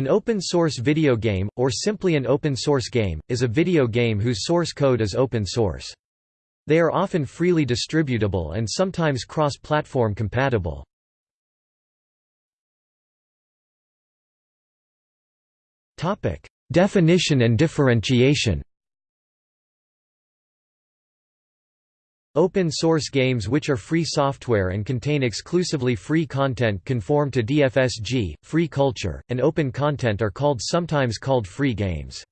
An open-source video game, or simply an open-source game, is a video game whose source code is open source. They are often freely distributable and sometimes cross-platform compatible. Definition and differentiation Open-source games which are free software and contain exclusively free content conform to DFSG, free culture, and open content are called sometimes called free games.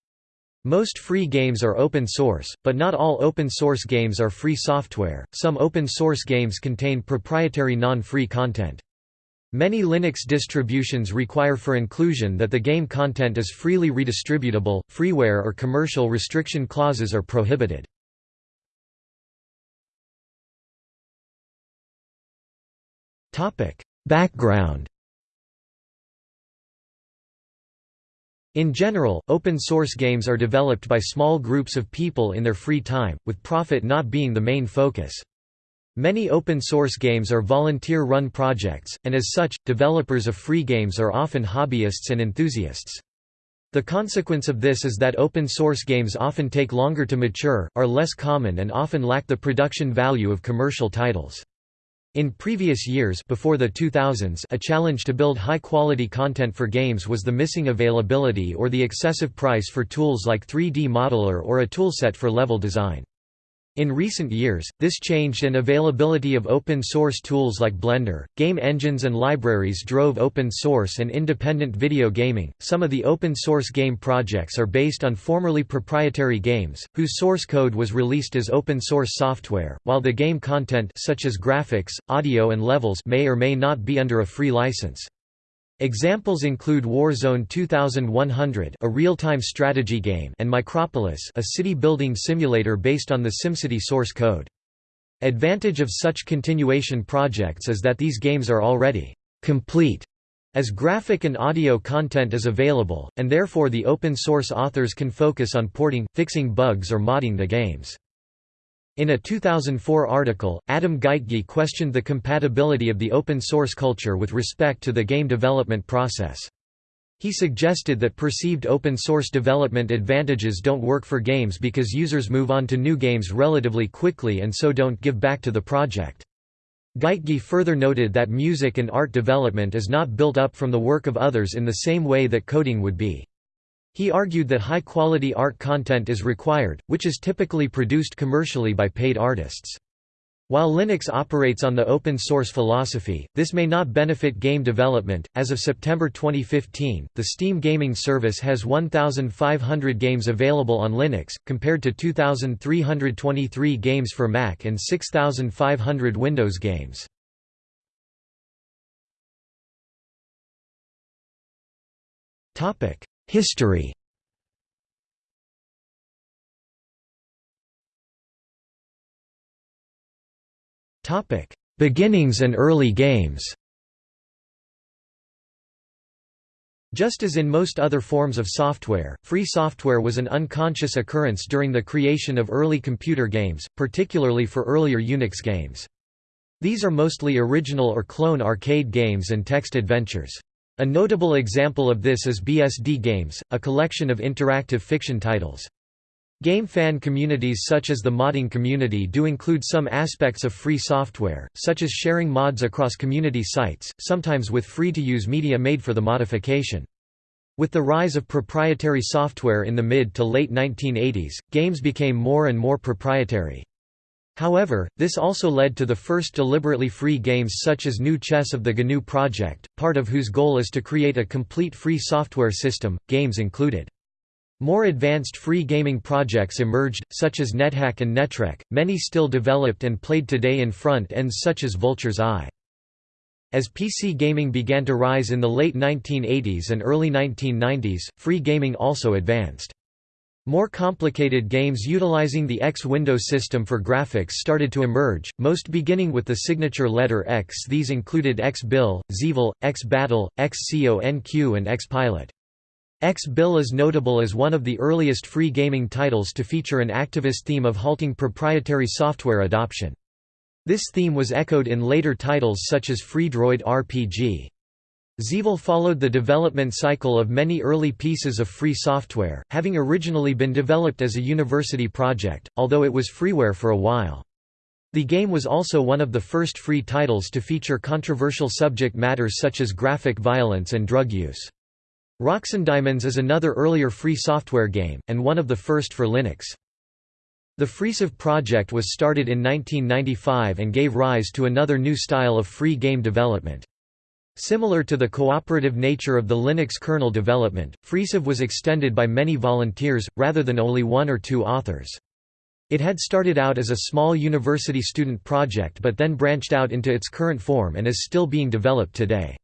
Most free games are open source, but not all open source games are free software. Some open source games contain proprietary non-free content. Many Linux distributions require for inclusion that the game content is freely redistributable, freeware or commercial restriction clauses are prohibited. Background In general, open-source games are developed by small groups of people in their free time, with profit not being the main focus. Many open-source games are volunteer-run projects, and as such, developers of free games are often hobbyists and enthusiasts. The consequence of this is that open-source games often take longer to mature, are less common and often lack the production value of commercial titles. In previous years before the 2000s a challenge to build high-quality content for games was the missing availability or the excessive price for tools like 3D Modeler or a toolset for level design. In recent years, this changed and availability of open-source tools like Blender, game engines and libraries drove open-source and independent video gaming. Some of the open-source game projects are based on formerly proprietary games, whose source code was released as open-source software, while the game content such as graphics, audio and levels may or may not be under a free license. Examples include Warzone 2100 a real-time strategy game and Micropolis a city-building simulator based on the SimCity source code. Advantage of such continuation projects is that these games are already «complete» as graphic and audio content is available, and therefore the open-source authors can focus on porting, fixing bugs or modding the games. In a 2004 article, Adam Geitgey questioned the compatibility of the open source culture with respect to the game development process. He suggested that perceived open source development advantages don't work for games because users move on to new games relatively quickly and so don't give back to the project. Geitgey further noted that music and art development is not built up from the work of others in the same way that coding would be. He argued that high-quality art content is required, which is typically produced commercially by paid artists. While Linux operates on the open source philosophy, this may not benefit game development. As of September 2015, the Steam gaming service has 1,500 games available on Linux, compared to 2,323 games for Mac and 6,500 Windows games. History Beginnings and early games Just as in most other forms of software, free software was an unconscious occurrence during the creation of early computer games, particularly for earlier Unix games. These are mostly original or clone arcade games and text adventures. A notable example of this is BSD Games, a collection of interactive fiction titles. Game fan communities such as the modding community do include some aspects of free software, such as sharing mods across community sites, sometimes with free-to-use media made for the modification. With the rise of proprietary software in the mid to late 1980s, games became more and more proprietary. However, this also led to the first deliberately free games such as GNU Chess of the GNU Project, part of whose goal is to create a complete free software system, games included. More advanced free gaming projects emerged, such as NetHack and Netrek, many still developed and played today in front ends such as Vulture's Eye. As PC gaming began to rise in the late 1980s and early 1990s, free gaming also advanced. More complicated games utilizing the X window system for graphics started to emerge, most beginning with the signature letter X. These included X-Bill, Xevil, X-Battle, X-Conq and X-Pilot. X-Bill is notable as one of the earliest free gaming titles to feature an activist theme of halting proprietary software adoption. This theme was echoed in later titles such as Freedroid RPG. XEvil followed the development cycle of many early pieces of free software, having originally been developed as a university project, although it was freeware for a while. The game was also one of the first free titles to feature controversial subject matters such as graphic violence and drug use. Diamonds is another earlier free software game, and one of the first for Linux. The FreeCiv project was started in 1995 and gave rise to another new style of free game development. Similar to the cooperative nature of the Linux kernel development, FreeCiv was extended by many volunteers, rather than only one or two authors. It had started out as a small university student project but then branched out into its current form and is still being developed today.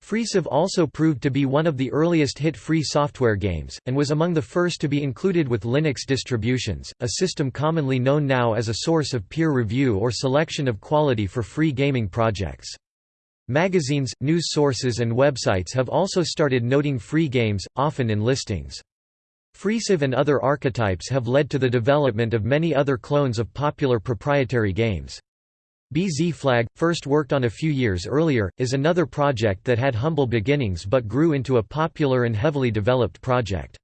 FreeCiv also proved to be one of the earliest hit-free software games, and was among the first to be included with Linux distributions, a system commonly known now as a source of peer review or selection of quality for free gaming projects. Magazines, news sources and websites have also started noting free games, often in listings. FreeCiv and other archetypes have led to the development of many other clones of popular proprietary games. BZFlag, first worked on a few years earlier, is another project that had humble beginnings but grew into a popular and heavily developed project.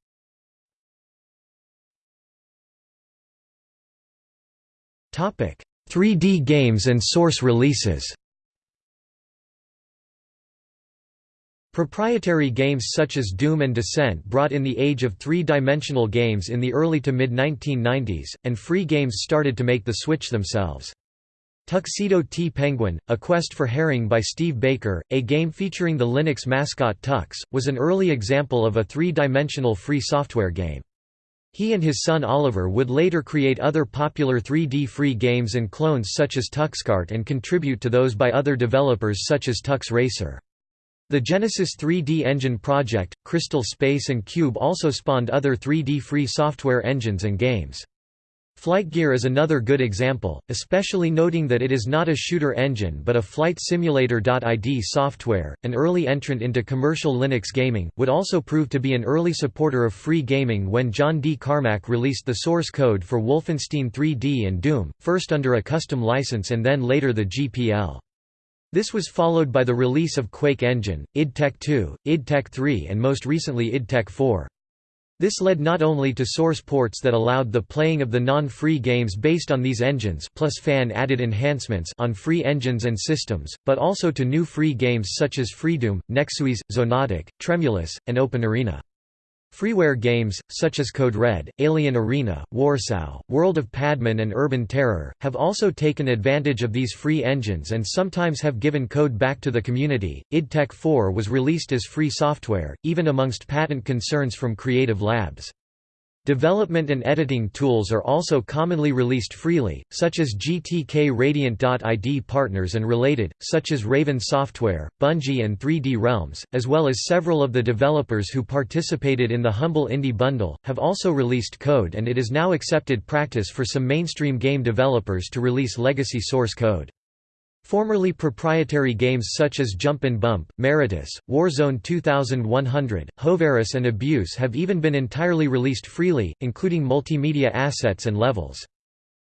Topic: 3D games and source releases. Proprietary games such as Doom and Descent brought in the age of three-dimensional games in the early to mid-1990s, and free games started to make the switch themselves. Tuxedo T Penguin, A Quest for Herring by Steve Baker, a game featuring the Linux mascot Tux, was an early example of a three-dimensional free software game. He and his son Oliver would later create other popular 3D free games and clones such as TuxKart and contribute to those by other developers such as Tux Racer. The Genesis 3D engine project, Crystal Space and Cube also spawned other 3D free software engines and games. FlightGear is another good example, especially noting that it is not a shooter engine but a flight simulator.id software. An early entrant into commercial Linux gaming, would also prove to be an early supporter of free gaming when John D. Carmack released the source code for Wolfenstein 3D and Doom, first under a custom license and then later the GPL. This was followed by the release of Quake Engine, id Tech 2, id Tech 3 and most recently id Tech 4. This led not only to source ports that allowed the playing of the non-free games based on these engines plus fan-added enhancements on free engines and systems, but also to new free games such as Freedoom, Nexuiz, Xonotic, Tremulous, and OpenArena. Freeware games, such as Code Red, Alien Arena, Warsow, World of Padman and Urban Terror, have also taken advantage of these free engines and sometimes have given code back to the community. id Tech 4 was released as free software, even amongst patent concerns from Creative Labs. Development and editing tools are also commonly released freely, such as GTK Radiant.id partners and related, such as Raven Software, Bungie and 3D Realms, as well as several of the developers who participated in the Humble Indie Bundle, have also released code and it is now accepted practice for some mainstream game developers to release legacy source code. Formerly proprietary games such as Jump and Bump, Meritous, Warzone 2100, Hoveris and Abuse have even been entirely released freely, including multimedia assets and levels.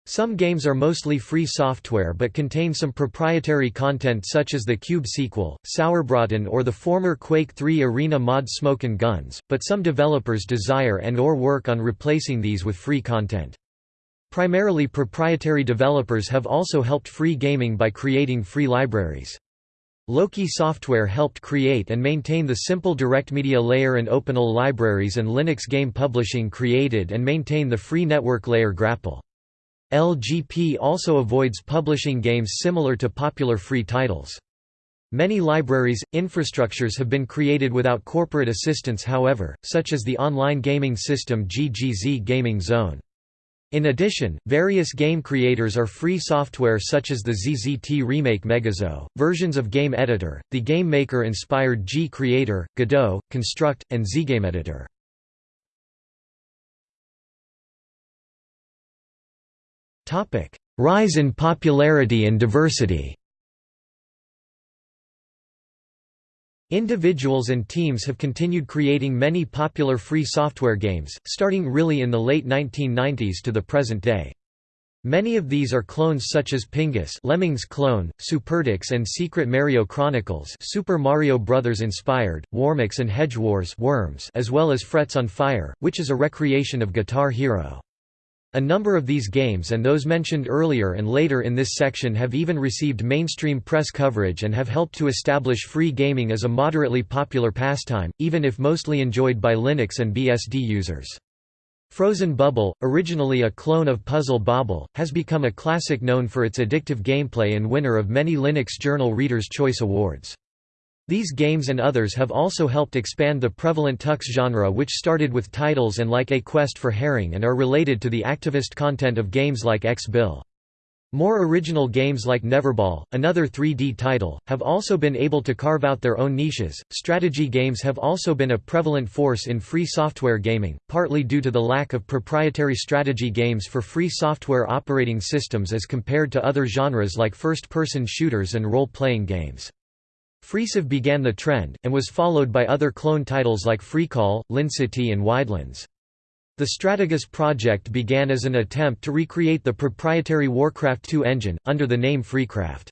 Some games are mostly free software but contain some proprietary content such as the Cube sequel, Sauerbraten or the former Quake 3 arena mod Smokin' Guns, but some developers desire and or work on replacing these with free content. Primarily proprietary developers have also helped free gaming by creating free libraries. Loki Software helped create and maintain the simple DirectMedia layer and OpenAL libraries and Linux Game Publishing created and maintain the free network layer Grapple. LGP also avoids publishing games similar to popular free titles. Many libraries, infrastructures have been created without corporate assistance however, such as the online gaming system GGZ Gaming Zone. In addition, various game creators are free software such as the ZZT Remake MegaZeux, versions of Game Editor, the Game Maker-inspired G Creator, Godot, Construct, and ZGameEditor. Rise in popularity and diversity Individuals and teams have continued creating many popular free software games, starting really in the late 1990s to the present day. Many of these are clones such as Pingus Lemmings clone, SuperTux and Secret Maryo Chronicles Super Mario Bros. inspired, Warmux and Hedge Wars Worms as well as Frets on Fire, which is a recreation of Guitar Hero. A number of these games and those mentioned earlier and later in this section have even received mainstream press coverage and have helped to establish free gaming as a moderately popular pastime, even if mostly enjoyed by Linux and BSD users. Frozen Bubble, originally a clone of Puzzle Bobble, has become a classic known for its addictive gameplay and winner of many Linux Journal Reader's Choice Awards. These games and others have also helped expand the prevalent Tux genre which started with titles and like A Quest for Herring and are related to the activist content of games like X-Bill. More original games like Neverball, another 3D title, have also been able to carve out their own niches. Strategy games have also been a prevalent force in free software gaming, partly due to the lack of proprietary strategy games for free software operating systems as compared to other genres like first person shooters and role playing games. FreeCiv began the trend, and was followed by other clone titles like FreeCol, Lincity, and Widelands. The Stratagus project began as an attempt to recreate the proprietary Warcraft II engine, under the name Freecraft.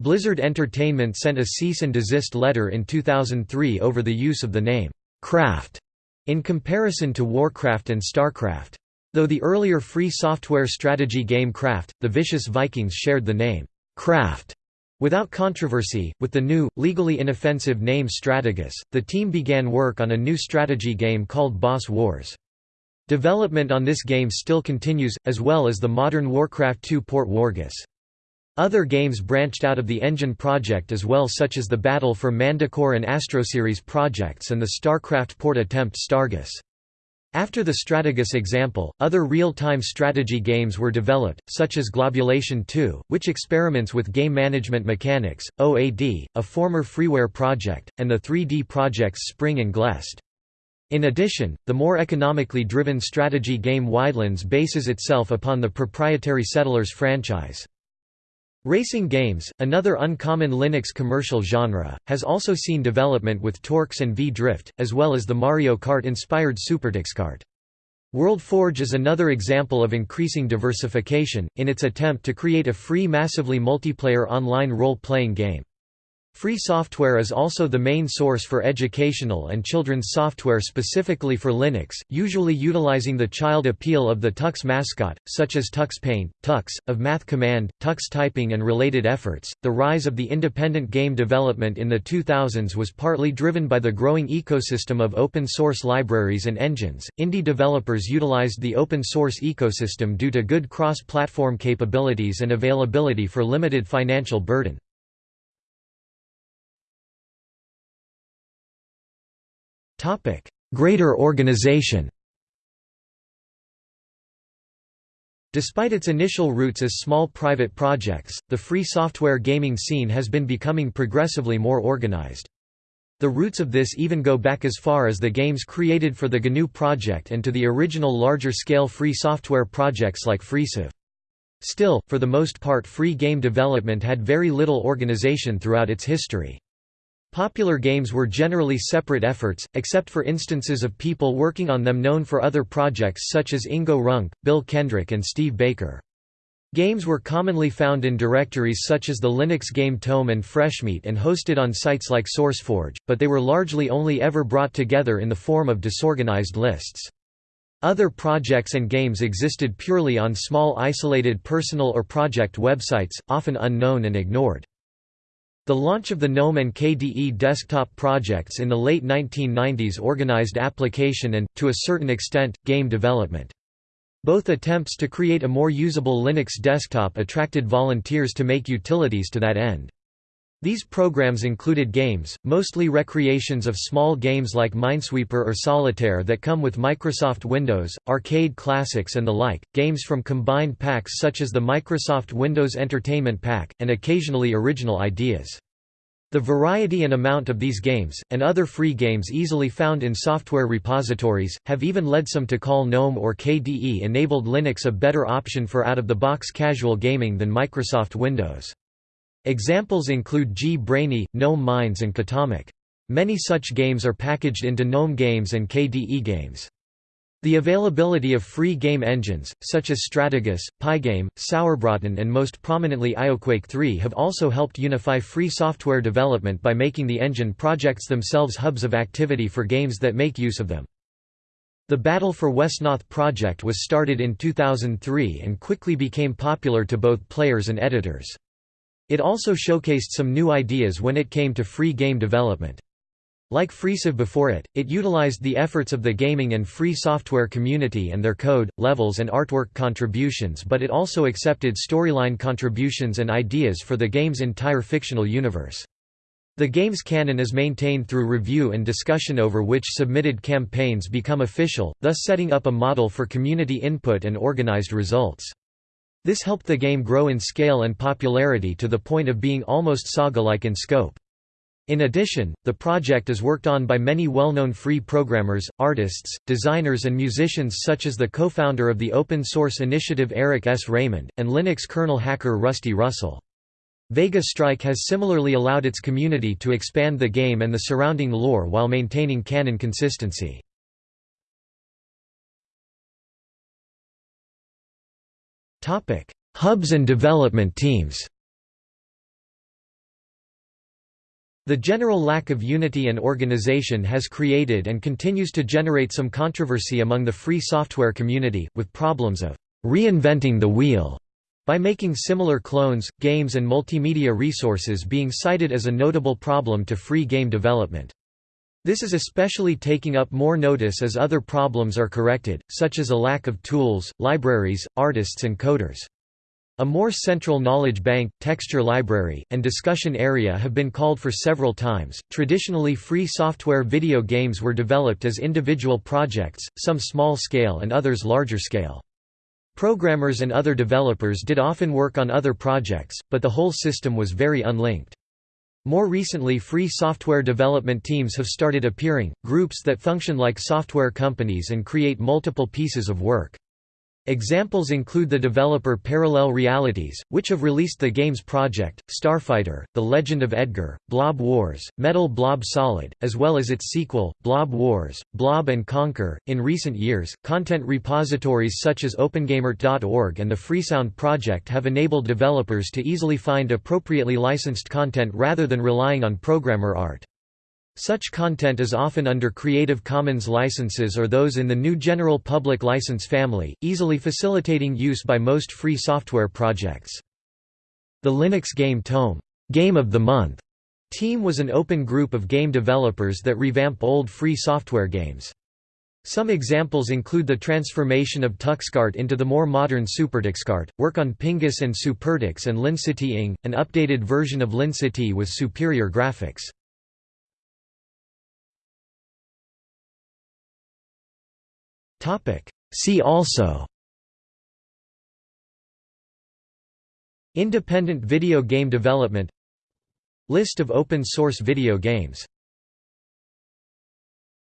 Blizzard Entertainment sent a cease and desist letter in 2003 over the use of the name, Craft, in comparison to Warcraft and StarCraft. Though the earlier free software strategy game Craft, the Vicious Vikings shared the name, Craft. Without controversy, with the new, legally inoffensive name Stratagus, the team began work on a new strategy game called Bos Wars. Development on this game still continues, as well as the modern Warcraft II port Wargus. Other games branched out of the engine project as well such as the Battle for Manticore and Astroseries projects and the StarCraft port attempt Stargus. After the Stratagus example, other real-time strategy games were developed, such as Globulation 2, which experiments with game management mechanics, OAD, a former freeware project, and the 3D projects Spring and Glest. In addition, the more economically driven strategy game Widelands bases itself upon the proprietary Settlers franchise. Racing games, another uncommon Linux commercial genre, has also seen development with TORCS and V-Drift, as well as the Mario Kart-inspired SuperTuxKart. WorldForge is another example of increasing diversification, in its attempt to create a free massively multiplayer online role-playing game. Free software is also the main source for educational and children's software specifically for Linux, usually utilizing the child appeal of the Tux mascot, such as Tux Paint, Tux, of Math Command, Tux Typing, and related efforts. The rise of the independent game development in the 2000s was partly driven by the growing ecosystem of open source libraries and engines. Indie developers utilized the open source ecosystem due to good cross platform capabilities and availability for limited financial burden. Greater organization Despite its initial roots as small private projects, the free software gaming scene has been becoming progressively more organized. The roots of this even go back as far as the games created for the GNU project and to the original larger-scale free software projects like FreeCiv. Still, for the most part free game development had very little organization throughout its history. Popular games were generally separate efforts, except for instances of people working on them known for other projects such as Ingo Ruhnke, Bill Kendrick and Steve Baker. Games were commonly found in directories such as the Linux Game Tome and Freshmeat and hosted on sites like SourceForge, but they were largely only ever brought together in the form of disorganized lists. Other projects and games existed purely on small isolated personal or project websites, often unknown and ignored. The launch of the GNOME and KDE desktop projects in the late 1990s organized application and, to a certain extent, game development. Both attempts to create a more usable Linux desktop attracted volunteers to make utilities to that end. These programs included games, mostly recreations of small games like Minesweeper or Solitaire that come with Microsoft Windows, arcade classics and the like, games from combined packs such as the Microsoft Windows Entertainment Pack, and occasionally original ideas. The variety and amount of these games, and other free games easily found in software repositories, have even led some to call GNOME or KDE-enabled Linux a better option for out-of-the-box casual gaming than Microsoft Windows. Examples include G-Brainy, GNOME Mines and Katomic. Many such games are packaged into GNOME Games and KDE Games. The availability of free game engines, such as Stratagus, Pygame, Sauerbraten and most prominently IOQuake 3 have also helped unify free software development by making the engine projects themselves hubs of activity for games that make use of them. The Battle for Wesnoth project was started in 2003 and quickly became popular to both players and editors. It also showcased some new ideas when it came to free game development. Like FreeCiv before it, it utilized the efforts of the gaming and free software community and their code, levels and artwork contributions but it also accepted storyline contributions and ideas for the game's entire fictional universe. The game's canon is maintained through review and discussion over which submitted campaigns become official, thus setting up a model for community input and organized results. This helped the game grow in scale and popularity to the point of being almost saga-like in scope. In addition, the project is worked on by many well-known free programmers, artists, designers and musicians such as the co-founder of the open-source initiative Eric S. Raymond, and Linux kernel hacker Rusty Russell. Vega Strike has similarly allowed its community to expand the game and the surrounding lore while maintaining canon consistency. Hubs and development teams The general lack of unity and organization has created and continues to generate some controversy among the free software community, with problems of «reinventing the wheel» by making similar clones, games and multimedia resources being cited as a notable problem to free game development. This is especially taking up more notice as other problems are corrected, such as a lack of tools, libraries, artists and coders. A more central knowledge bank, texture library, and discussion area have been called for several times. Traditionally, free software video games were developed as individual projects, some small scale and others larger scale. Programmers and other developers did often work on other projects, but the whole system was very unlinked. More recently free software development teams have started appearing, groups that function like software companies and create multiple pieces of work. Examples include the developer Parallel Realities, which have released the games Project, Starfighter, The Legend of Edgar, Blob Wars, Metal Blob Solid, as well as its sequel, Blob Wars, Blob and Conquer. In recent years, content repositories such as OpenGameArt.org and the Freesound Project have enabled developers to easily find appropriately licensed content rather than relying on programmer art. Such content is often under Creative Commons licenses or those in the GNU General Public License family, easily facilitating use by most free software projects. The Linux Game Tome Game of the Month team was an open group of game developers that revamp old free software games. Some examples include the transformation of TuxKart into the more modern SuperTuxKart, work on Pingus and SuperTux and LinCity NG, an updated version of LinCity with superior graphics. Topic. See also Independent video game development List of open source video games